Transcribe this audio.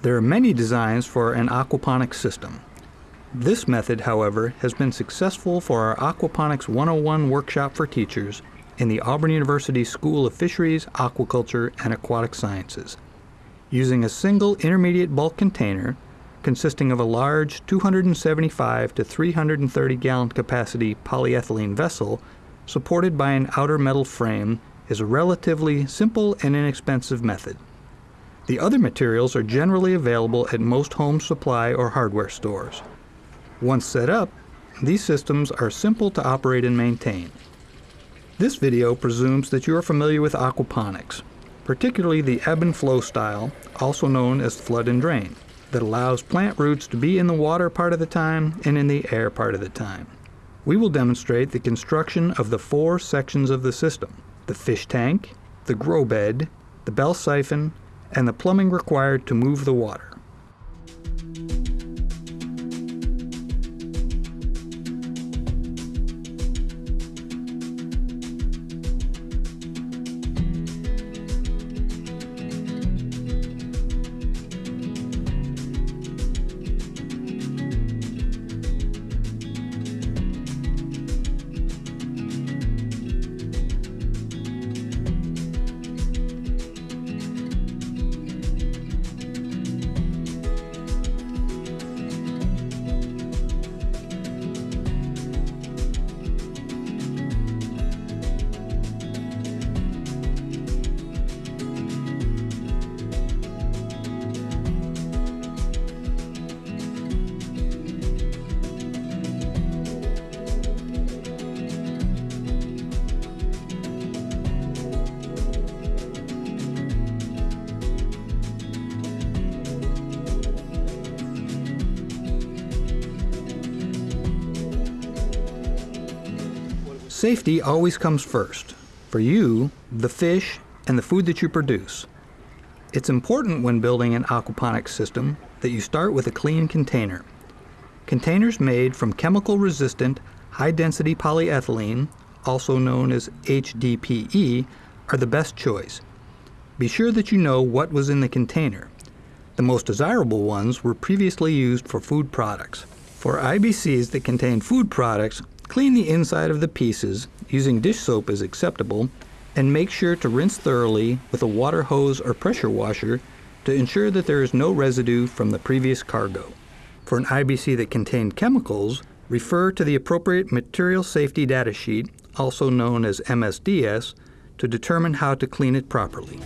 There are many designs for an aquaponics system. This method, however, has been successful for our Aquaponics 101 workshop for teachers in the Auburn University School of Fisheries, Aquaculture, and Aquatic Sciences. Using a single intermediate bulk container consisting of a large 275 to 330 gallon capacity polyethylene vessel supported by an outer metal frame is a relatively simple and inexpensive method. The other materials are generally available at most home supply or hardware stores. Once set up, these systems are simple to operate and maintain. This video presumes that you are familiar with aquaponics, particularly the ebb and flow style, also known as flood and drain, that allows plant roots to be in the water part of the time and in the air part of the time. We will demonstrate the construction of the four sections of the system, the fish tank, the grow bed, the bell siphon, and the plumbing required to move the water. Safety always comes first. For you, the fish, and the food that you produce. It's important when building an aquaponics system that you start with a clean container. Containers made from chemical-resistant, high-density polyethylene, also known as HDPE, are the best choice. Be sure that you know what was in the container. The most desirable ones were previously used for food products. For IBCs that contain food products, Clean the inside of the pieces, using dish soap is acceptable, and make sure to rinse thoroughly with a water hose or pressure washer to ensure that there is no residue from the previous cargo. For an IBC that contained chemicals, refer to the appropriate Material Safety Data Sheet, also known as MSDS, to determine how to clean it properly.